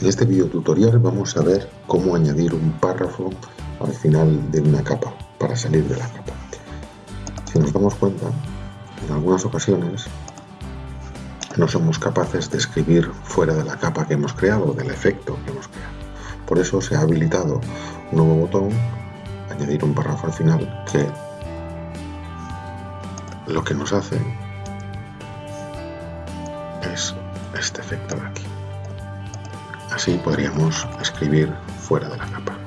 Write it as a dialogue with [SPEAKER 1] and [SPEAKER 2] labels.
[SPEAKER 1] En este video tutorial vamos a ver cómo añadir un párrafo al final de una capa para salir de la capa. Si nos damos cuenta, en algunas ocasiones no somos capaces de escribir fuera de la capa que hemos creado, del efecto que hemos creado. Por eso se ha habilitado un nuevo botón, añadir un párrafo al final, que lo que nos hace es este efecto de aquí. Así podríamos escribir fuera de la capa.